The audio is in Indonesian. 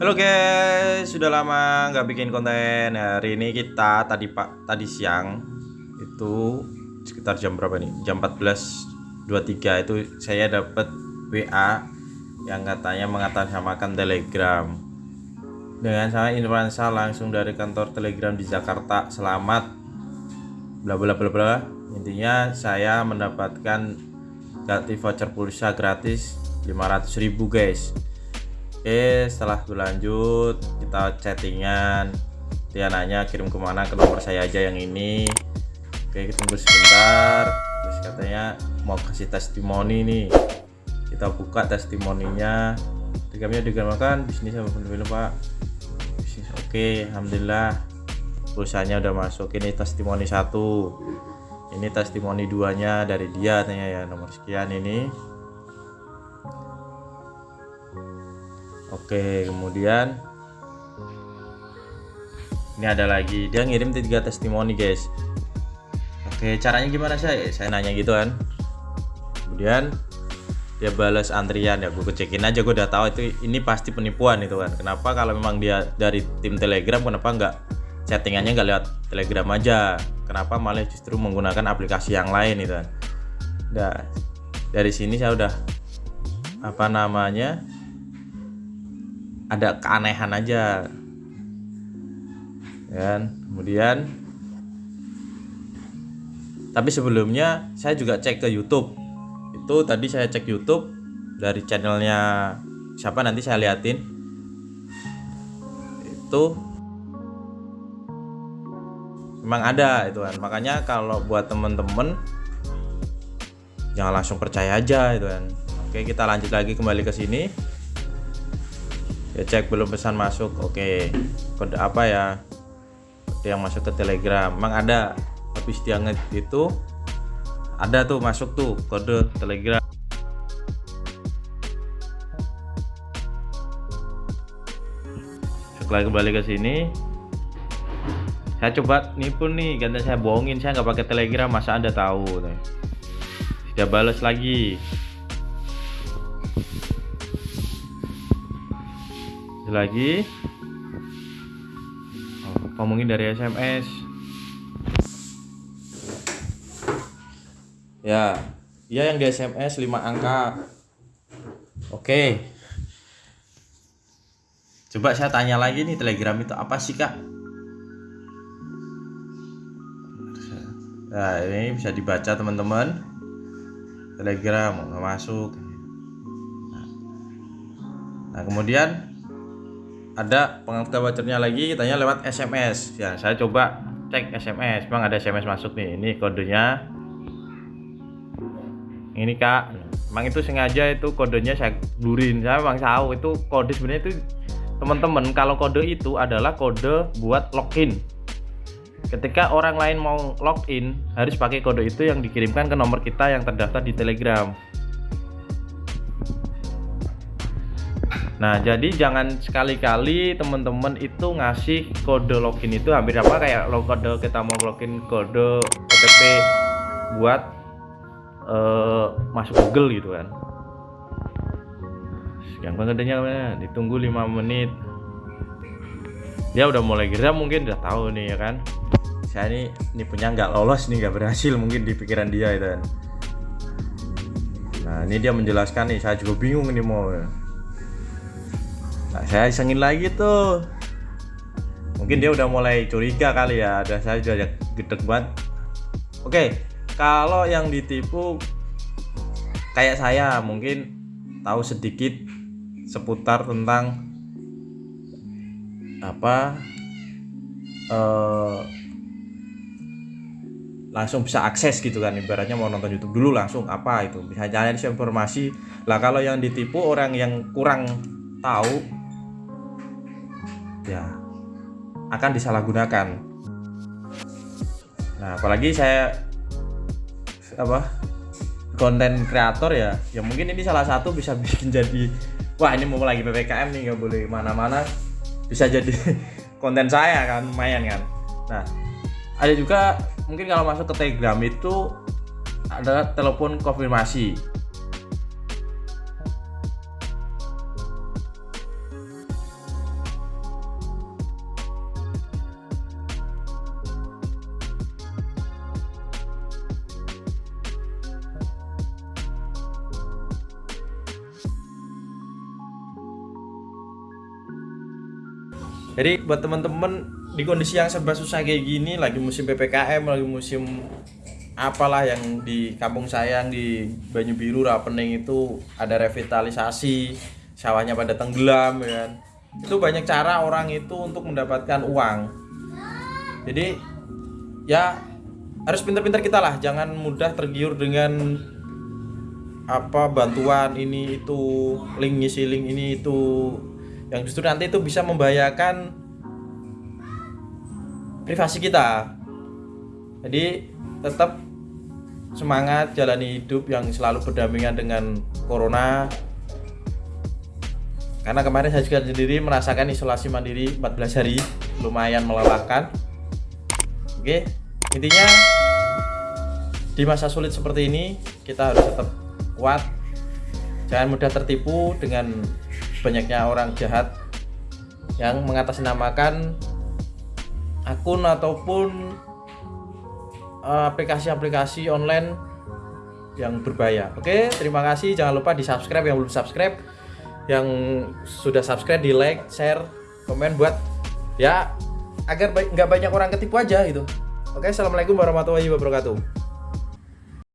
Halo guys, sudah lama nggak bikin konten. Hari ini kita tadi pak tadi siang itu sekitar jam berapa nih? Jam 14.23 itu saya dapat WA yang katanya mengatasnamakan Telegram. Dengan saya influencer langsung dari kantor Telegram di Jakarta. Selamat bla bla bla bla. Intinya saya mendapatkan gratis voucher pulsa gratis 500.000 guys Oke setelah berlanjut kita chattingan. Dia nanya kirim ke mana? Ke nomor saya aja yang ini. Oke kita tunggu sebentar. Terus katanya mau kasih testimoni nih. Kita buka testimoninya. Tegamnya digunakan bisnis sama film pak. Bisnis oke Alhamdulillah. Pulsanya udah masuk. Ini testimoni satu. Ini testimoni duanya dari dia tanya ya nomor sekian ini Oke kemudian ini ada lagi. Dia ngirim tiga testimoni guys. Oke caranya gimana sih saya nanya gitu kan. Kemudian dia balas antrian. Ya gue cekin aja gue udah tahu itu ini pasti penipuan itu kan. Kenapa kalau memang dia dari tim telegram kenapa nggak chattingannya nggak lewat telegram aja? Kenapa malah justru menggunakan aplikasi yang lain itu kan? Nah dari sini saya udah apa namanya ada keanehan aja. Kan? Kemudian tapi sebelumnya saya juga cek ke YouTube. Itu tadi saya cek YouTube dari channelnya siapa nanti saya liatin. Itu memang ada itu kan. Makanya kalau buat temen-temen jangan langsung percaya aja itu kan. Oke kita lanjut lagi kembali ke sini ya cek belum pesan masuk. Oke. Kode apa ya? Kode yang masuk ke telegram. Emang ada habis dia itu ada tuh masuk tuh kode telegram. Setelah kembali ke sini saya coba nipu nih ganti saya bohongin saya nggak pakai telegram masa anda tahu tidak balas lagi lagi. Oh, ngomongin dari SMS ya ya yang di SMS 5 angka. Oke. Coba saya tanya lagi nih telegram itu apa sih kak? Nah ini bisa dibaca teman-teman. Telegram masuk. Nah kemudian ada pengantar vouchernya lagi tanya lewat SMS ya saya coba cek SMS memang ada SMS masuk nih. Ini kodenya. Ini kak. Emang itu sengaja itu kodenya saya blurin saya memang tahu itu kode sebenarnya itu teman-teman kalau kode itu adalah kode buat login. Ketika orang lain mau login harus pakai kode itu yang dikirimkan ke nomor kita yang terdaftar di telegram Nah, jadi jangan sekali-kali teman-teman itu ngasih kode login itu hampir apa kayak lo kode kita mau login kode OTP buat uh, masuk Google gitu kan. Yang kodenya? Ditunggu 5 menit. Dia udah mulai gerak mungkin udah tahu nih ya kan. Saya ini ini punya nggak lolos nih nggak berhasil mungkin di pikiran dia itu kan. Nah, ini dia menjelaskan nih, saya juga bingung ini mau nah, saya isengin lagi tuh. Mungkin dia udah mulai curiga kali ya. Ada saya juga gede banget. Oke kalau yang ditipu kayak saya mungkin tahu sedikit seputar tentang apa eh, langsung bisa akses gitu kan. Ibaratnya mau nonton YouTube dulu langsung apa itu. Bisa cari informasi. Lah kalau yang ditipu orang yang kurang tahu ya. Akan disalahgunakan. Nah apalagi saya apa konten kreator ya ya mungkin ini salah satu bisa bikin jadi wah ini mau lagi ppkm nih nggak boleh mana-mana bisa jadi konten saya kan lumayan kan. Nah ada juga mungkin kalau masuk ke telegram itu ada telepon konfirmasi jadi buat teman-teman di kondisi yang serba susah kayak gini lagi musim ppkm lagi musim apalah yang di kampung saya yang di Banyu Biru Rapening itu ada revitalisasi sawahnya pada tenggelam ya kan. Itu banyak cara orang itu untuk mendapatkan uang. Jadi ya harus pintar-pintar kita lah. Jangan mudah tergiur dengan apa bantuan ini itu link ngisi link ini itu yang justru nanti itu bisa membahayakan privasi kita. Jadi tetap semangat jalani hidup yang selalu berdampingan dengan corona. Karena kemarin saya juga sendiri merasakan isolasi mandiri 14 hari lumayan melelahkan. Oke intinya di masa sulit seperti ini kita harus tetap kuat. Jangan mudah tertipu dengan banyaknya orang jahat yang mengatasnamakan akun ataupun Eh, aplikasi-aplikasi online yang berbahaya. Oke, terima kasih. Jangan lupa di subscribe yang belum subscribe, yang sudah subscribe di like, share, komen buat ya agar nggak banyak orang ketipu aja gitu. Oke, assalamualaikum warahmatullahi wabarakatuh.